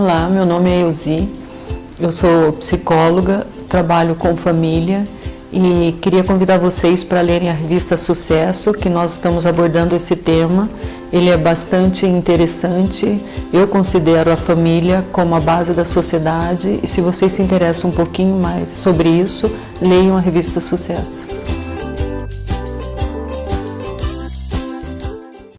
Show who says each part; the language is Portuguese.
Speaker 1: Olá, meu nome é Euzi, eu sou psicóloga, trabalho com família e queria convidar vocês para lerem a revista Sucesso, que nós estamos abordando esse tema. Ele é bastante interessante, eu considero a família como a base da sociedade e se vocês se interessam um pouquinho mais sobre isso, leiam a revista Sucesso.